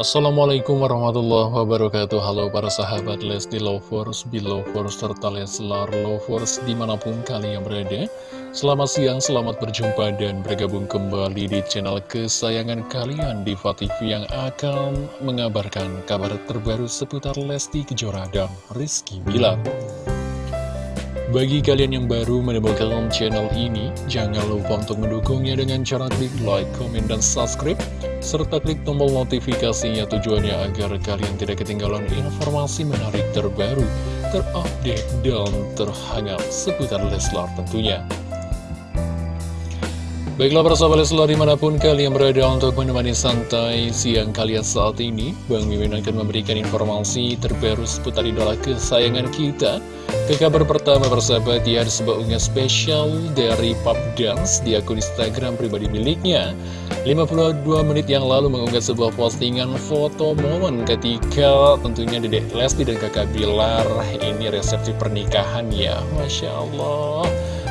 Assalamualaikum warahmatullahi wabarakatuh. Halo para sahabat Lesti Lovers, Belovers, serta Leslar Lovers di mana pun kalian berada. Selamat siang, selamat berjumpa dan bergabung kembali di channel kesayangan kalian Diva TV yang akan mengabarkan kabar terbaru seputar Lesti Kejora dan Rizky Bilar. Bagi kalian yang baru menemukan channel ini, jangan lupa untuk mendukungnya dengan cara klik like, komen, dan subscribe, serta klik tombol notifikasinya tujuannya agar kalian tidak ketinggalan informasi menarik terbaru, terupdate, dan terhangat seputar Leslar tentunya. Baiklah para sahabat Leslar di mana pun kalian berada untuk menemani santai siang kalian saat ini Bang Mimin akan memberikan informasi terbaru seputar idola kesayangan kita. Ke kabar pertama persahabat ya ada sebuah unggah spesial dari Pop Dance di akun Instagram pribadi miliknya. 52 menit yang lalu mengunggah sebuah postingan foto momen ketika tentunya Dedek Lesti dan kakak Bilar ini resepsi pernikahan ya Masya Allah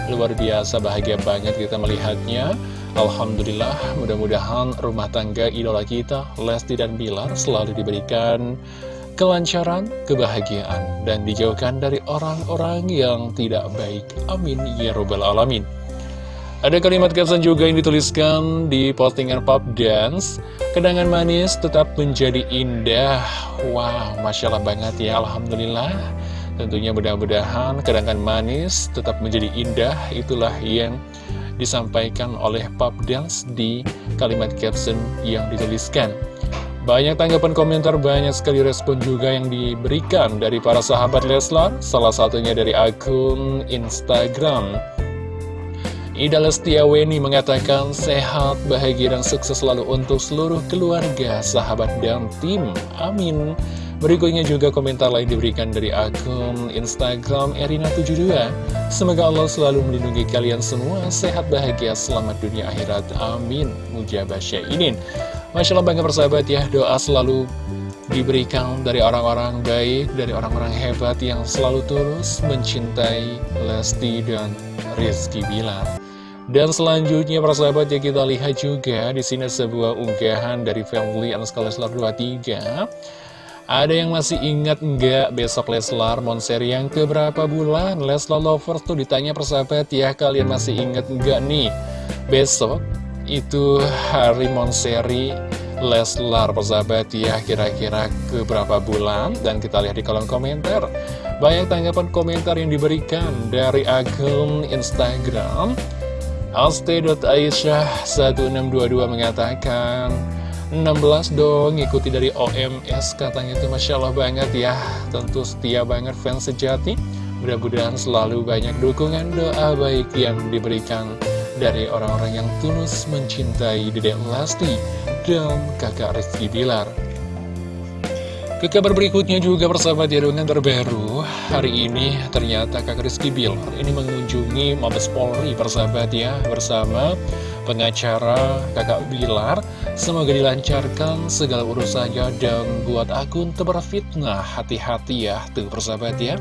Luar biasa bahagia banget kita melihatnya. Alhamdulillah mudah-mudahan rumah tangga idola kita Lesti dan Bilar selalu diberikan kelancaran, kebahagiaan Dan dijauhkan dari orang-orang yang tidak baik. Amin Ya Robbal Alamin. Ada kalimat caption juga yang dituliskan di postingan Pop Dance. Kenangan manis tetap menjadi indah. Wow, Masya Allah banget ya Alhamdulillah Tentunya mudah-mudahan kenangan manis tetap menjadi indah Itulah yang disampaikan oleh Pop Dance di kalimat caption yang dituliskan Banyak tanggapan komentar, banyak sekali respon juga yang diberikan dari para sahabat Leslar Salah satunya dari akun Instagram Ida Lestiaweni mengatakan sehat, bahagia, dan sukses selalu untuk seluruh keluarga, sahabat, dan tim. Amin. Berikutnya juga komentar lain diberikan dari akun Instagram Erina72 Semoga Allah selalu melindungi kalian semua. Sehat bahagia selamat dunia akhirat. Amin. Mujabah Syainin Masya Allah bangga persahabat ya. Doa selalu diberikan dari orang-orang baik Dari orang-orang hebat yang selalu tulus Mencintai Lesti dan Rizky Bilar. Dan selanjutnya persahabat ya kita lihat juga di sini sebuah unggahan dari family Leslar 23 ada yang masih ingat nggak besok Leslar Monseri yang keberapa bulan? Leslar Lovers tuh ditanya persahabat ya, kalian masih ingat nggak nih? Besok itu hari Monseri Leslar persahabat ya, kira-kira keberapa bulan? Dan kita lihat di kolom komentar. Banyak tanggapan komentar yang diberikan dari akun Instagram. Aste.aisyah1622 mengatakan 16 dong ikuti dari OMS katanya itu Masya Allah banget ya. Tentu setia banget fans sejati. Mudah-mudahan selalu banyak dukungan doa baik yang diberikan dari orang-orang yang tulus mencintai Dedek Lesti dan kakak Rizky Bilar. Ke kabar berikutnya juga persahabat dengan terbaru. Hari ini ternyata kakak Rizky Bilar ini mengunjungi Mabes Polri persahabat ya Bersama pengacara kakak Bilar Semoga dilancarkan segala urusannya dan buat akun tebar fitnah Hati-hati ya tuh persahabat ya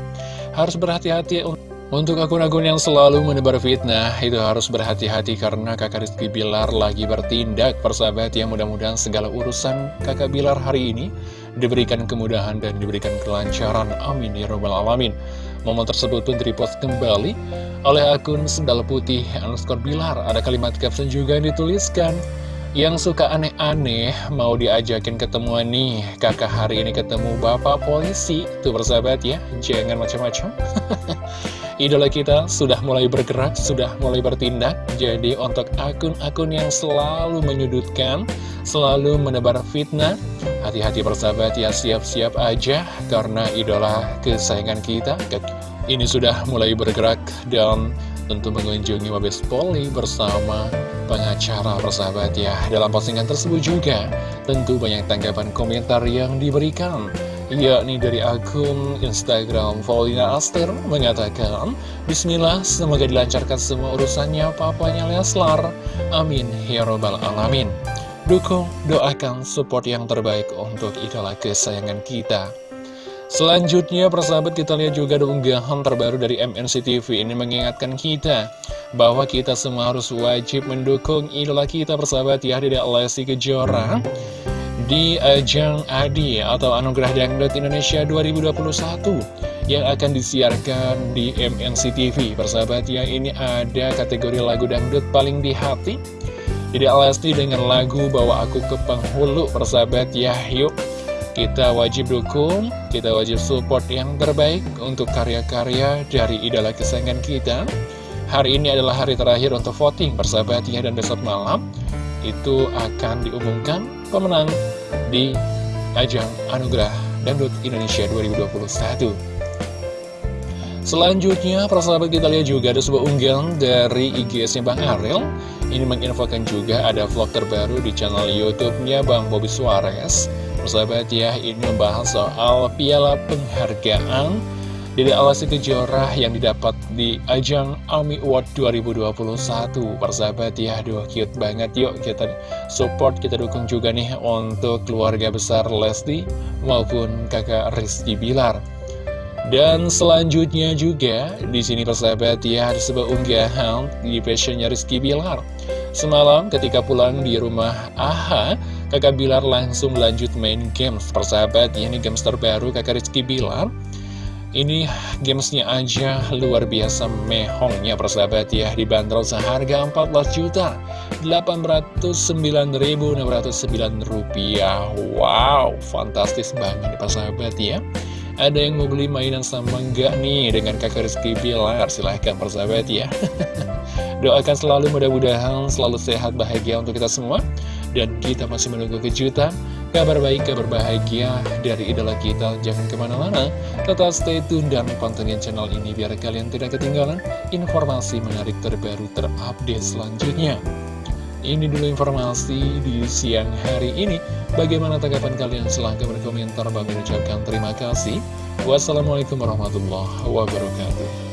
Harus berhati-hati untuk akun-akun yang selalu menebar fitnah Itu harus berhati-hati karena kakak Rizky Bilar lagi bertindak Persahabat ya mudah-mudahan segala urusan kakak Bilar hari ini diberikan kemudahan dan diberikan kelancaran. Amin ya robbal alamin. Momen tersebut pun direpost kembali oleh akun Sendal Putih underscore Bilar. Ada kalimat caption juga yang dituliskan. Yang suka aneh-aneh mau diajakin ketemuan nih. Kakak hari ini ketemu bapak polisi. Tuh bersahabat ya, jangan macam-macam. Idola kita sudah mulai bergerak, sudah mulai bertindak. Jadi untuk akun-akun yang selalu menyudutkan, selalu menebar fitnah, hati-hati persahabat ya siap-siap aja karena idola kesayangan kita. Ini sudah mulai bergerak dan tentu mengunjungi Mabes Polri bersama pengacara persahabat ya. Dalam postingan tersebut juga tentu banyak tanggapan komentar yang diberikan. Yakni dari akun Instagram Paulina Aster mengatakan Bismillah semoga dilancarkan semua urusannya papanya Leslar. Amin Ya Robbal Alamin. Dukung, doakan support yang terbaik untuk idola kesayangan kita Selanjutnya persahabat kita lihat juga ada unggahan terbaru dari MNC TV ini mengingatkan kita bahwa kita semua harus wajib mendukung idola kita persahabat ya dari Lesti Kejora di ajang ADI atau Anugerah Dangdut Indonesia 2021 yang akan disiarkan di MNC TV. Persahabat ya, ini ada kategori lagu dangdut paling di hati. Jadi Lesti dengan lagu Bawa Aku ke Penghulu, persahabat ya, yuk kita wajib dukung, kita wajib support yang terbaik untuk karya-karya dari idola kesayangan kita. Hari ini adalah hari terakhir untuk voting, persahabat ya, dan besok malam itu akan diumumkan pemenang di ajang Anugerah Dangdut Indonesia 2021. Selanjutnya, persahabat kita lihat juga ada sebuah unggahan dari IGS-nya Bang Ariel. Ini menginfokan juga ada vlog terbaru di channel YouTube-nya Bang Bobby Suarez. Persahabat ya, ini membahas soal piala penghargaan dari Alasi Kejora yang didapat di ajang AMI Award 2021. Persahabat ya, aduh cute banget. Yuk kita support, kita dukung juga nih untuk keluarga besar Lesti maupun kakak Rizky Bilar. Dan selanjutnya juga di sini persahabat ya ada sebuah unggahan di fashionnya Rizky Bilar. Semalam ketika pulang di rumah AHA, kakak Bilar langsung lanjut main games persahabat ya ini games terbaru kakak Rizky Bilar. Ini gamesnya aja luar biasa mehongnya persahabat ya Dibanderol seharga 14 juta 809.609 rupiah Wow, fantastis banget persahabat ya ada yang mau beli mainan sama enggak nih dengan kakak Rizky Bilar? Silahkan persahabat ya. Doakan selalu mudah-mudahan selalu sehat bahagia untuk kita semua. Dan kita masih menunggu kejutan, kabar baik, kabar bahagia dari idola kita. Jangan ke mana-mana, tetap stay tune dan pantengin channel ini biar kalian tidak ketinggalan informasi menarik terbaru terupdate selanjutnya. Ini dulu informasi di siang hari ini. Bagaimana tanggapan kalian? Silahkan berkomentar. Bagi ucapkan terima kasih. Wassalamualaikum warahmatullahi wabarakatuh.